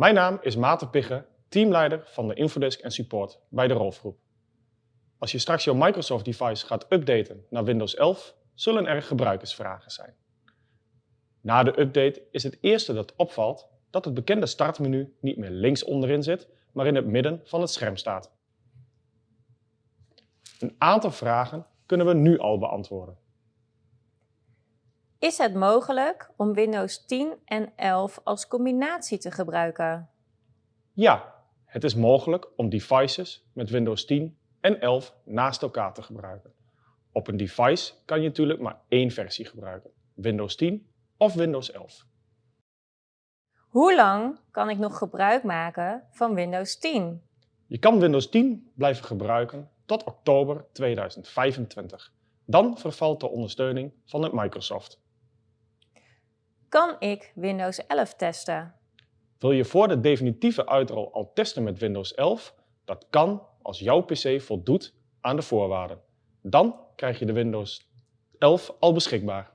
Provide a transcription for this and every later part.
Mijn naam is Maarten Pigge, teamleider van de Infodesk en Support bij de Rolfgroep. Als je straks jouw Microsoft device gaat updaten naar Windows 11, zullen er gebruikersvragen zijn. Na de update is het eerste dat opvalt dat het bekende startmenu niet meer links onderin zit, maar in het midden van het scherm staat. Een aantal vragen kunnen we nu al beantwoorden. Is het mogelijk om Windows 10 en 11 als combinatie te gebruiken? Ja, het is mogelijk om devices met Windows 10 en 11 naast elkaar te gebruiken. Op een device kan je natuurlijk maar één versie gebruiken, Windows 10 of Windows 11. Hoe lang kan ik nog gebruik maken van Windows 10? Je kan Windows 10 blijven gebruiken tot oktober 2025. Dan vervalt de ondersteuning van het Microsoft. Kan ik Windows 11 testen? Wil je voor de definitieve uitrol al testen met Windows 11? Dat kan als jouw PC voldoet aan de voorwaarden. Dan krijg je de Windows 11 al beschikbaar.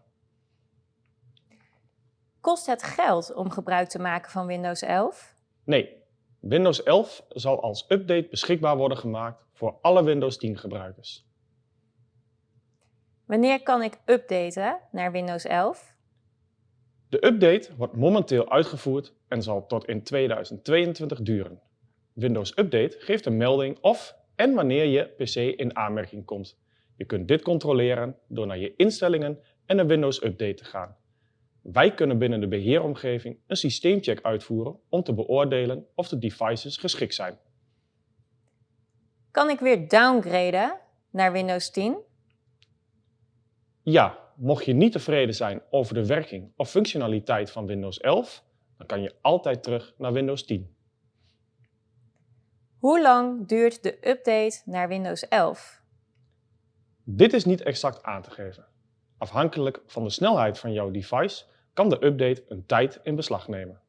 Kost het geld om gebruik te maken van Windows 11? Nee, Windows 11 zal als update beschikbaar worden gemaakt voor alle Windows 10 gebruikers. Wanneer kan ik updaten naar Windows 11? De update wordt momenteel uitgevoerd en zal tot in 2022 duren. Windows Update geeft een melding of en wanneer je PC in aanmerking komt. Je kunt dit controleren door naar je instellingen en een Windows Update te gaan. Wij kunnen binnen de beheeromgeving een systeemcheck uitvoeren om te beoordelen of de devices geschikt zijn. Kan ik weer downgraden naar Windows 10? Ja, mocht je niet tevreden zijn over de werking of functionaliteit van Windows 11, dan kan je altijd terug naar Windows 10. Hoe lang duurt de update naar Windows 11? Dit is niet exact aan te geven. Afhankelijk van de snelheid van jouw device kan de update een tijd in beslag nemen.